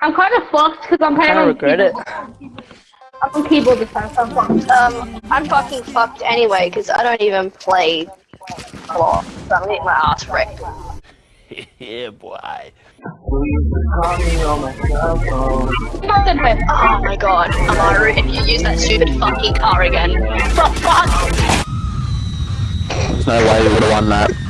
I'm kind of fucked because I'm playing Kinda on regret it. I'm on keyboard this time, so I'm fucked. Um, I'm fucking fucked anyway because I don't even play a lot. So I'm getting my ass wrecked. yeah, boy. Oh my god, Amaru, if you use that stupid fucking car again. For fuck! There's no way we would have won that.